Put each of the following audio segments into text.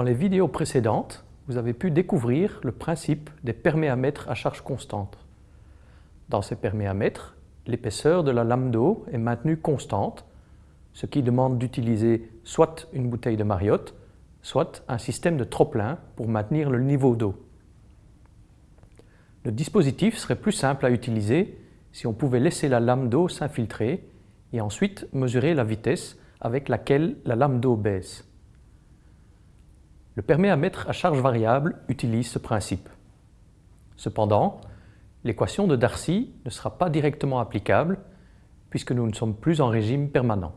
Dans les vidéos précédentes, vous avez pu découvrir le principe des perméamètres à charge constante. Dans ces perméamètres, l'épaisseur de la lame d'eau est maintenue constante, ce qui demande d'utiliser soit une bouteille de Mariotte, soit un système de trop-plein pour maintenir le niveau d'eau. Le dispositif serait plus simple à utiliser si on pouvait laisser la lame d'eau s'infiltrer et ensuite mesurer la vitesse avec laquelle la lame d'eau baisse. Le perméamètre à charge variable utilise ce principe. Cependant, l'équation de Darcy ne sera pas directement applicable puisque nous ne sommes plus en régime permanent.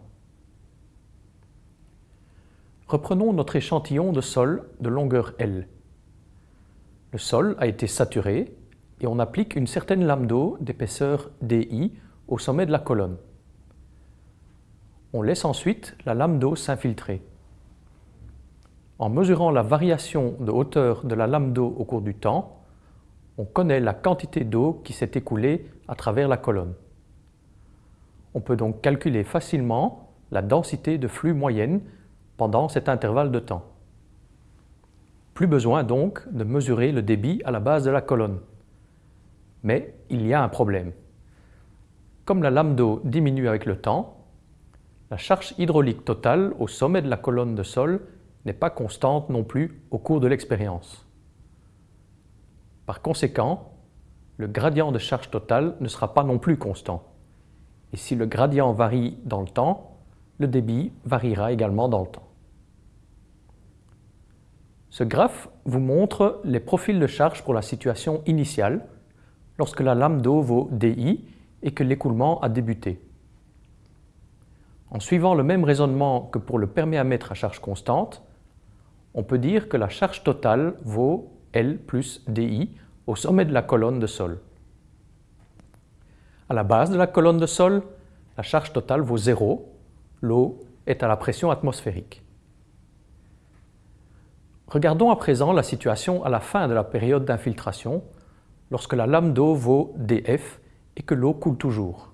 Reprenons notre échantillon de sol de longueur L. Le sol a été saturé et on applique une certaine lame d'eau d'épaisseur DI au sommet de la colonne. On laisse ensuite la lame d'eau s'infiltrer. En mesurant la variation de hauteur de la lame d'eau au cours du temps, on connaît la quantité d'eau qui s'est écoulée à travers la colonne. On peut donc calculer facilement la densité de flux moyenne pendant cet intervalle de temps. Plus besoin donc de mesurer le débit à la base de la colonne. Mais il y a un problème. Comme la lame d'eau diminue avec le temps, la charge hydraulique totale au sommet de la colonne de sol n'est pas constante non plus au cours de l'expérience. Par conséquent, le gradient de charge totale ne sera pas non plus constant. Et si le gradient varie dans le temps, le débit variera également dans le temps. Ce graphe vous montre les profils de charge pour la situation initiale lorsque la lame d'eau vaut DI et que l'écoulement a débuté. En suivant le même raisonnement que pour le perméamètre à charge constante, on peut dire que la charge totale vaut L plus DI au sommet de la colonne de sol. À la base de la colonne de sol, la charge totale vaut 0, l'eau est à la pression atmosphérique. Regardons à présent la situation à la fin de la période d'infiltration, lorsque la lame d'eau vaut dF et que l'eau coule toujours.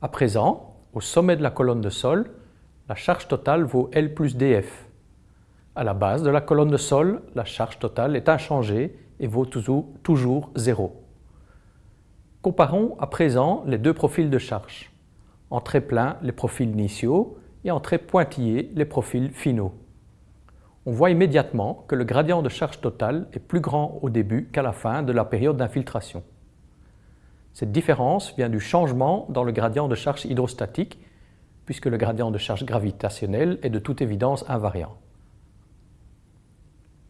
À présent, au sommet de la colonne de sol, la charge totale vaut L plus dF. À la base de la colonne de sol, la charge totale est inchangée et vaut toujours, toujours 0. Comparons à présent les deux profils de charge. En très plein, les profils initiaux et en très pointillés, les profils finaux. On voit immédiatement que le gradient de charge totale est plus grand au début qu'à la fin de la période d'infiltration. Cette différence vient du changement dans le gradient de charge hydrostatique, puisque le gradient de charge gravitationnelle est de toute évidence invariant.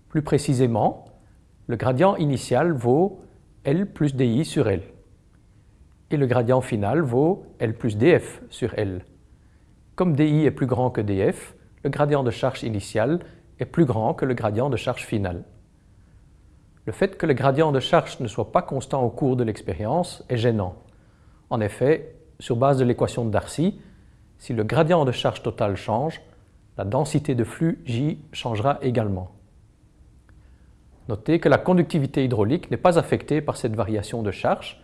Plus précisément, le gradient initial vaut L plus DI sur L et le gradient final vaut L plus DF sur L. Comme DI est plus grand que DF, le gradient de charge initial est plus grand que le gradient de charge final. Le fait que le gradient de charge ne soit pas constant au cours de l'expérience est gênant. En effet, sur base de l'équation de Darcy, si le gradient de charge totale change, la densité de flux J changera également. Notez que la conductivité hydraulique n'est pas affectée par cette variation de charge,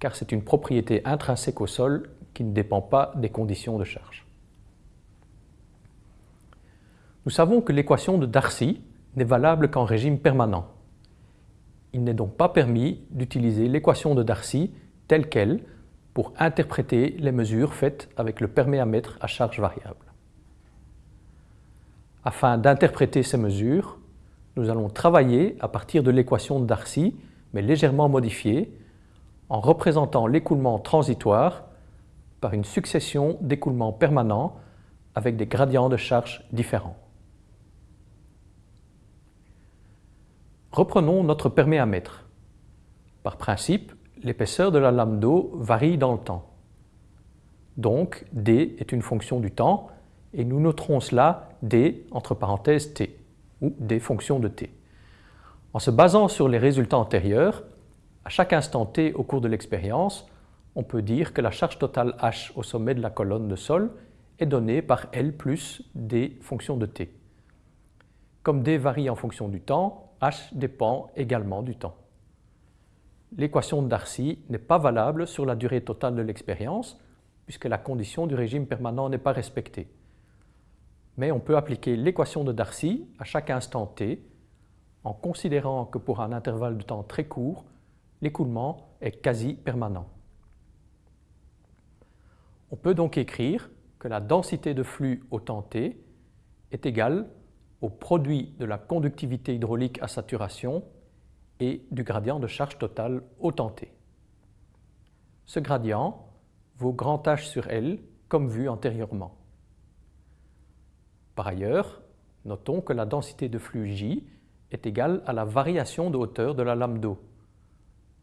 car c'est une propriété intrinsèque au sol qui ne dépend pas des conditions de charge. Nous savons que l'équation de Darcy n'est valable qu'en régime permanent. Il n'est donc pas permis d'utiliser l'équation de Darcy telle qu'elle pour interpréter les mesures faites avec le perméamètre à charge variable. Afin d'interpréter ces mesures, nous allons travailler à partir de l'équation de Darcy, mais légèrement modifiée, en représentant l'écoulement transitoire par une succession d'écoulements permanents avec des gradients de charge différents. Reprenons notre perméamètre. Par principe, l'épaisseur de la lame d'eau varie dans le temps. Donc, D est une fonction du temps et nous noterons cela D entre parenthèses T ou des fonctions de t. En se basant sur les résultats antérieurs, à chaque instant t au cours de l'expérience, on peut dire que la charge totale h au sommet de la colonne de sol est donnée par L plus des fonctions de t. Comme d varie en fonction du temps, h dépend également du temps. L'équation de Darcy n'est pas valable sur la durée totale de l'expérience puisque la condition du régime permanent n'est pas respectée. Mais on peut appliquer l'équation de Darcy à chaque instant t en considérant que pour un intervalle de temps très court, l'écoulement est quasi permanent. On peut donc écrire que la densité de flux au temps t est égale au produit de la conductivité hydraulique à saturation et du gradient de charge totale au temps t. Ce gradient vaut grand H sur L comme vu antérieurement. Par ailleurs, notons que la densité de flux J est égale à la variation de hauteur de la lame d'eau.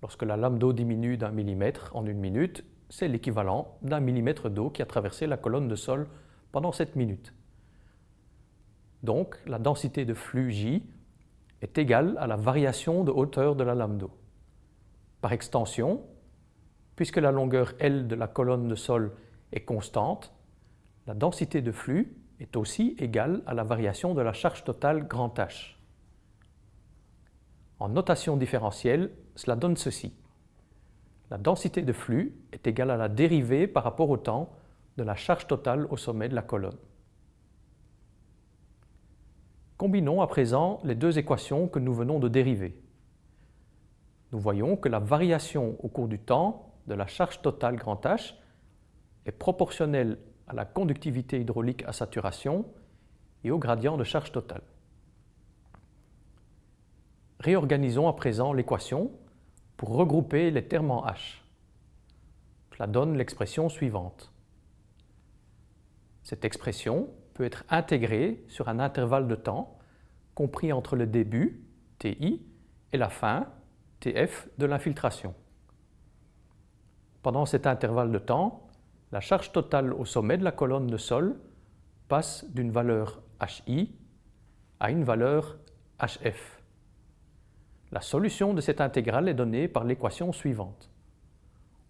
Lorsque la lame d'eau diminue d'un millimètre en une minute, c'est l'équivalent d'un millimètre d'eau qui a traversé la colonne de sol pendant cette minute. Donc, la densité de flux J est égale à la variation de hauteur de la lame d'eau. Par extension, puisque la longueur L de la colonne de sol est constante, la densité de flux est aussi égale à la variation de la charge totale grand H. En notation différentielle, cela donne ceci. La densité de flux est égale à la dérivée par rapport au temps de la charge totale au sommet de la colonne. Combinons à présent les deux équations que nous venons de dériver. Nous voyons que la variation au cours du temps de la charge totale grand H est proportionnelle à la conductivité hydraulique à saturation et au gradient de charge totale. Réorganisons à présent l'équation pour regrouper les termes en H. Cela donne l'expression suivante. Cette expression peut être intégrée sur un intervalle de temps compris entre le début, TI, et la fin, TF, de l'infiltration. Pendant cet intervalle de temps, la charge totale au sommet de la colonne de sol passe d'une valeur HI à une valeur HF. La solution de cette intégrale est donnée par l'équation suivante.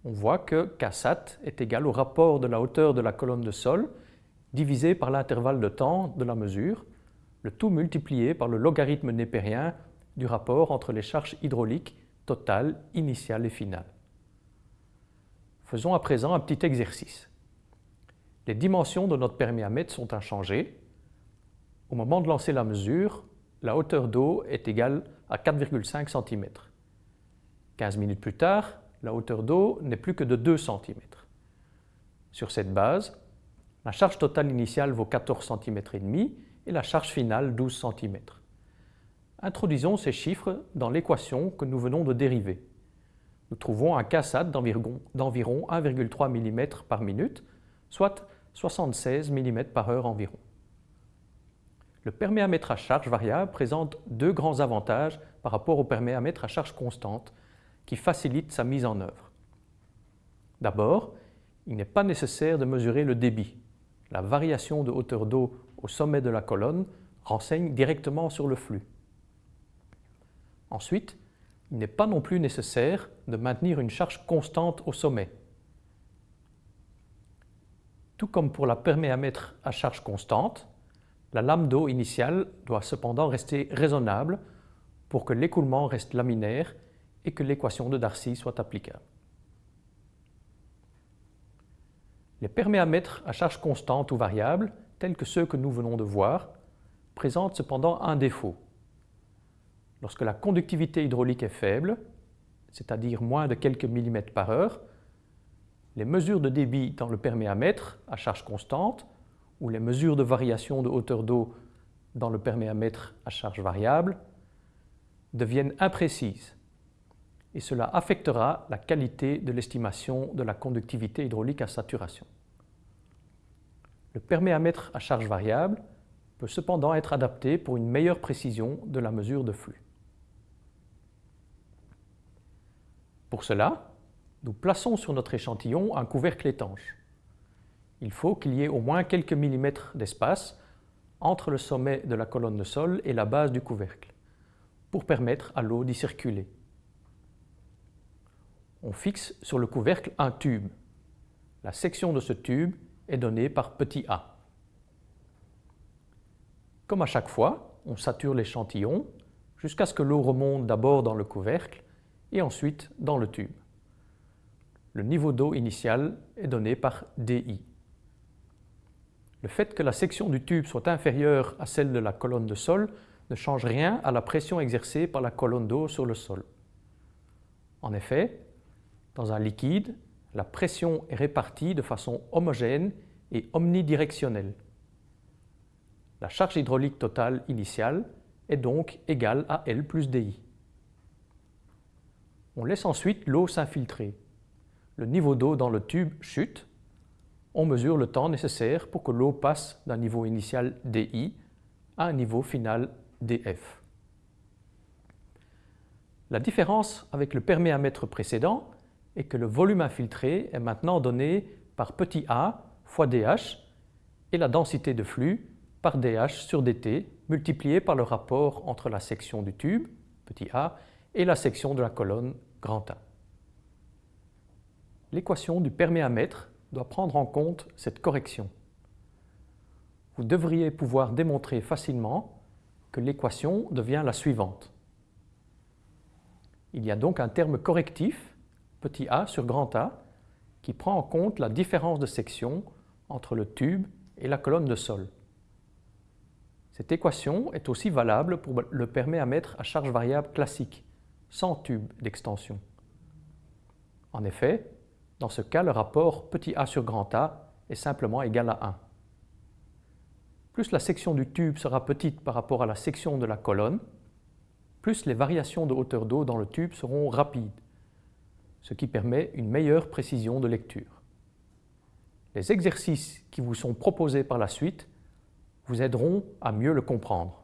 On voit que Ksat est égal au rapport de la hauteur de la colonne de sol divisé par l'intervalle de temps de la mesure, le tout multiplié par le logarithme népérien du rapport entre les charges hydrauliques totales, initiales et finales. Faisons à présent un petit exercice. Les dimensions de notre perméamètre sont inchangées. Au moment de lancer la mesure, la hauteur d'eau est égale à 4,5 cm. 15 minutes plus tard, la hauteur d'eau n'est plus que de 2 cm. Sur cette base, la charge totale initiale vaut 14 cm et demi et la charge finale 12 cm. Introduisons ces chiffres dans l'équation que nous venons de dériver. Nous trouvons un KSAT d'environ 1,3 mm par minute, soit 76 mm par heure environ. Le perméamètre à charge variable présente deux grands avantages par rapport au perméamètre à charge constante qui facilitent sa mise en œuvre. D'abord, il n'est pas nécessaire de mesurer le débit. La variation de hauteur d'eau au sommet de la colonne renseigne directement sur le flux. Ensuite, il n'est pas non plus nécessaire de maintenir une charge constante au sommet. Tout comme pour la perméamètre à charge constante, la lame d'eau initiale doit cependant rester raisonnable pour que l'écoulement reste laminaire et que l'équation de Darcy soit applicable. Les perméamètres à charge constante ou variable, tels que ceux que nous venons de voir, présentent cependant un défaut. Lorsque la conductivité hydraulique est faible, c'est-à-dire moins de quelques millimètres par heure, les mesures de débit dans le perméamètre à charge constante ou les mesures de variation de hauteur d'eau dans le perméamètre à charge variable deviennent imprécises et cela affectera la qualité de l'estimation de la conductivité hydraulique à saturation. Le perméamètre à charge variable peut cependant être adapté pour une meilleure précision de la mesure de flux. Pour cela, nous plaçons sur notre échantillon un couvercle étanche il faut qu'il y ait au moins quelques millimètres d'espace entre le sommet de la colonne de sol et la base du couvercle pour permettre à l'eau d'y circuler. On fixe sur le couvercle un tube. La section de ce tube est donnée par petit a. Comme à chaque fois, on sature l'échantillon jusqu'à ce que l'eau remonte d'abord dans le couvercle et ensuite dans le tube. Le niveau d'eau initial est donné par DI. Le fait que la section du tube soit inférieure à celle de la colonne de sol ne change rien à la pression exercée par la colonne d'eau sur le sol. En effet, dans un liquide, la pression est répartie de façon homogène et omnidirectionnelle. La charge hydraulique totale initiale est donc égale à L plus DI. On laisse ensuite l'eau s'infiltrer. Le niveau d'eau dans le tube chute. On mesure le temps nécessaire pour que l'eau passe d'un niveau initial DI à un niveau final DF. La différence avec le perméamètre précédent est que le volume infiltré est maintenant donné par petit a fois dH et la densité de flux par dH sur dt multiplié par le rapport entre la section du tube, petit a, et la section de la colonne, grand. L'équation du perméamètre doit prendre en compte cette correction. Vous devriez pouvoir démontrer facilement que l'équation devient la suivante. Il y a donc un terme correctif, petit a sur grand A, qui prend en compte la différence de section entre le tube et la colonne de sol. Cette équation est aussi valable pour le perméamètre à charge variable classique, sans tube d'extension. En effet, dans ce cas, le rapport petit a sur grand A est simplement égal à 1. Plus la section du tube sera petite par rapport à la section de la colonne, plus les variations de hauteur d'eau dans le tube seront rapides, ce qui permet une meilleure précision de lecture. Les exercices qui vous sont proposés par la suite vous aideront à mieux le comprendre.